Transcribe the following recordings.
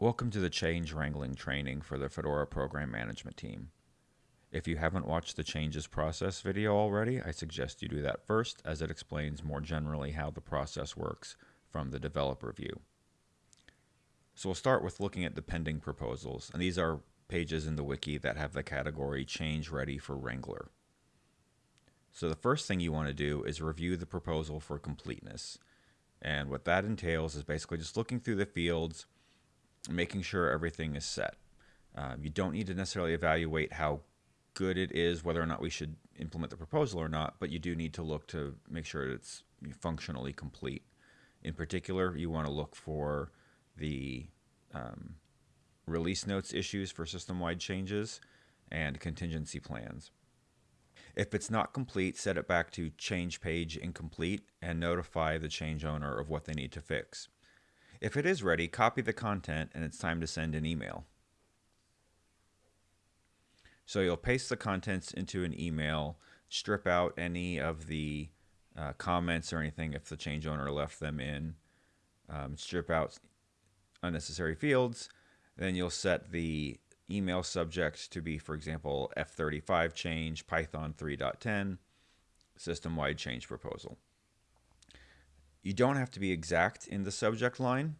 Welcome to the change wrangling training for the Fedora program management team. If you haven't watched the changes process video already, I suggest you do that first as it explains more generally how the process works from the developer view. So we'll start with looking at the pending proposals, and these are pages in the wiki that have the category change ready for Wrangler. So the first thing you want to do is review the proposal for completeness. And what that entails is basically just looking through the fields, making sure everything is set. Um, you don't need to necessarily evaluate how good it is, whether or not we should implement the proposal or not, but you do need to look to make sure it's functionally complete. In particular, you want to look for the um, release notes issues for system-wide changes and contingency plans. If it's not complete, set it back to change page incomplete and notify the change owner of what they need to fix. If it is ready, copy the content and it's time to send an email. So you'll paste the contents into an email, strip out any of the uh, comments or anything if the change owner left them in, um, strip out unnecessary fields, then you'll set the email subject to be, for example, F35 change, Python 3.10, system-wide change proposal. You don't have to be exact in the subject line,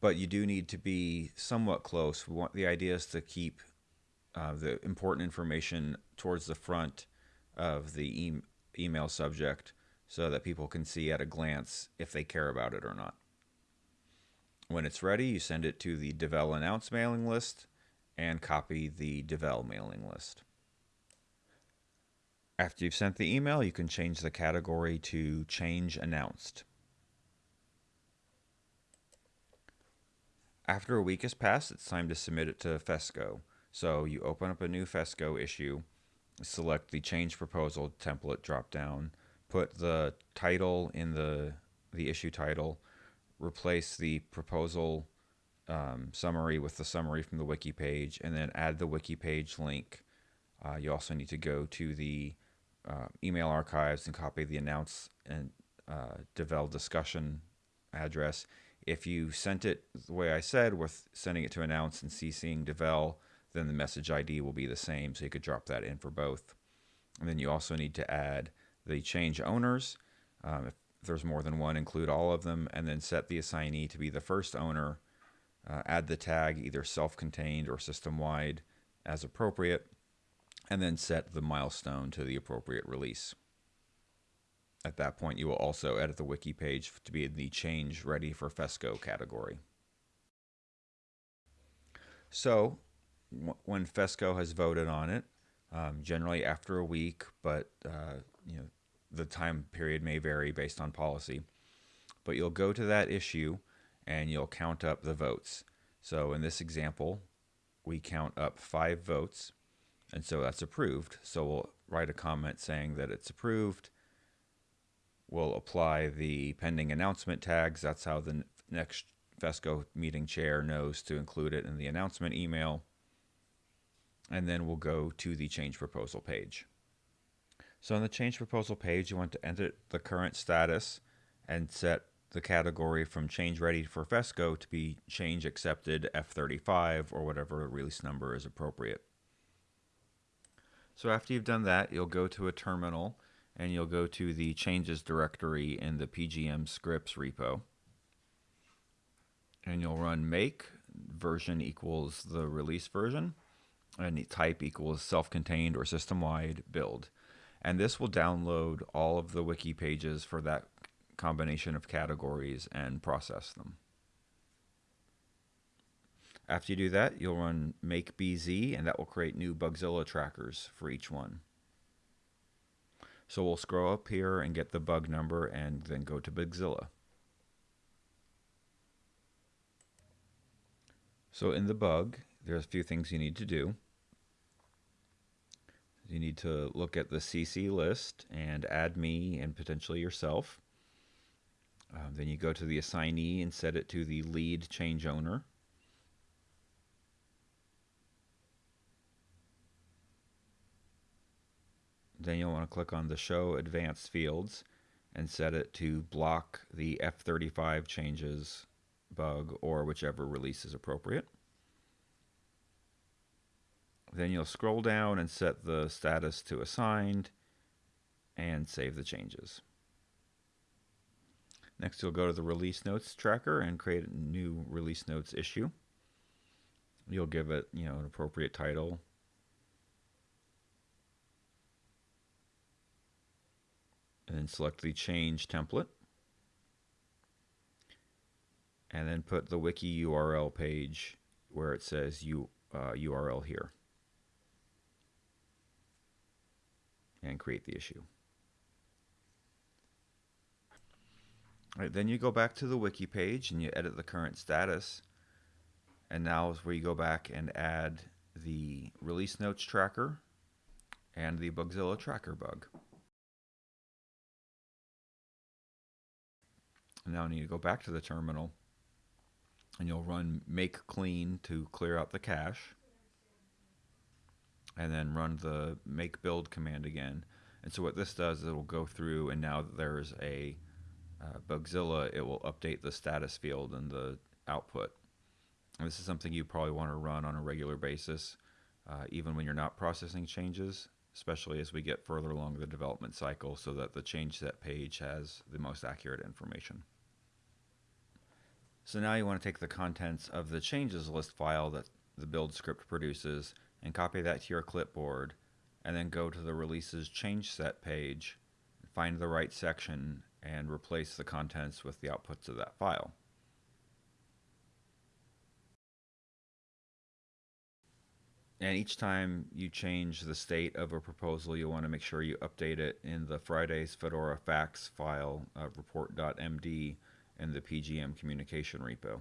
but you do need to be somewhat close. Want the idea is to keep uh, the important information towards the front of the e email subject so that people can see at a glance if they care about it or not. When it's ready, you send it to the Devel Announce mailing list and copy the Devel mailing list. After you've sent the email, you can change the category to Change Announced. After a week has passed, it's time to submit it to FESCO. So you open up a new FESCO issue, select the Change Proposal template dropdown, put the title in the, the issue title, replace the proposal um, summary with the summary from the wiki page, and then add the wiki page link. Uh, you also need to go to the uh, email archives and copy the announce and uh, devel discussion address. If you sent it the way I said, with sending it to announce and CCing devel, then the message ID will be the same, so you could drop that in for both. And then you also need to add the change owners. Um, if there's more than one, include all of them, and then set the assignee to be the first owner. Uh, add the tag either self-contained or system-wide as appropriate, and then set the milestone to the appropriate release. At that point, you will also edit the wiki page to be in the change ready for FESCO category. So, when FESCO has voted on it, um, generally after a week, but uh, you know the time period may vary based on policy. But you'll go to that issue and you'll count up the votes. So in this example, we count up five votes, and so that's approved. So we'll write a comment saying that it's approved. We'll apply the pending announcement tags. That's how the next FESCO meeting chair knows to include it in the announcement email. And then we'll go to the change proposal page. So on the change proposal page, you want to enter the current status and set the category from change ready for FESCO to be change accepted F35 or whatever release number is appropriate. So after you've done that, you'll go to a terminal and you'll go to the changes directory in the PGM scripts repo. And you'll run make version equals the release version and type equals self-contained or system-wide build and this will download all of the wiki pages for that combination of categories and process them. After you do that, you'll run make bz and that will create new Bugzilla trackers for each one. So we'll scroll up here and get the bug number and then go to Bugzilla. So in the bug, there's a few things you need to do you need to look at the CC list and add me and potentially yourself. Um, then you go to the assignee and set it to the lead change owner. Then you'll want to click on the Show Advanced Fields and set it to block the F35 changes bug or whichever release is appropriate. Then you'll scroll down and set the status to assigned and save the changes. Next, you'll go to the release notes tracker and create a new release notes issue. You'll give it, you know, an appropriate title. And then select the change template. And then put the wiki URL page where it says U, uh, URL here. And create the issue. All right, then you go back to the wiki page and you edit the current status. And now is where you go back and add the release notes tracker and the Bugzilla tracker bug. Now I need to go back to the terminal and you'll run make clean to clear out the cache and then run the make build command again. And so what this does is it will go through and now that there's a uh, Bugzilla, it will update the status field and the output. And this is something you probably want to run on a regular basis, uh, even when you're not processing changes, especially as we get further along the development cycle so that the change set page has the most accurate information. So now you want to take the contents of the changes list file that the build script produces and copy that to your clipboard and then go to the releases change set page, find the right section and replace the contents with the outputs of that file. And each time you change the state of a proposal, you want to make sure you update it in the Friday's Fedora facts file, uh, report.md, in the PGM communication repo.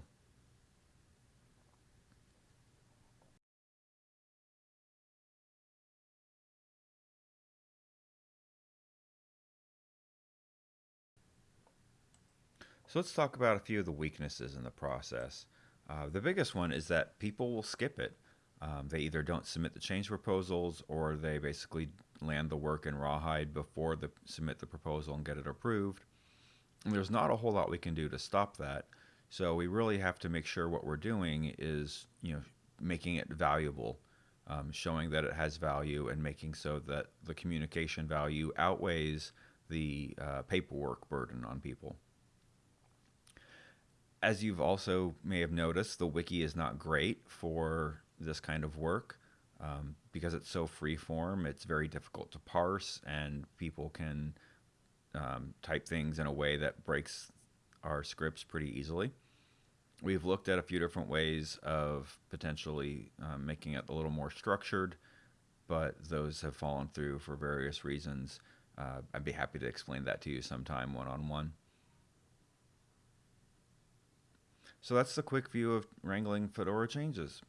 So let's talk about a few of the weaknesses in the process. Uh, the biggest one is that people will skip it. Um, they either don't submit the change proposals or they basically land the work in Rawhide before they submit the proposal and get it approved. There's not a whole lot we can do to stop that. So we really have to make sure what we're doing is, you know, making it valuable, um, showing that it has value and making so that the communication value outweighs the uh, paperwork burden on people as you've also may have noticed, the wiki is not great for this kind of work um, because it's so free form. It's very difficult to parse, and people can um, type things in a way that breaks our scripts pretty easily. We've looked at a few different ways of potentially um, making it a little more structured, but those have fallen through for various reasons. Uh, I'd be happy to explain that to you sometime one on one. So that's the quick view of wrangling Fedora changes.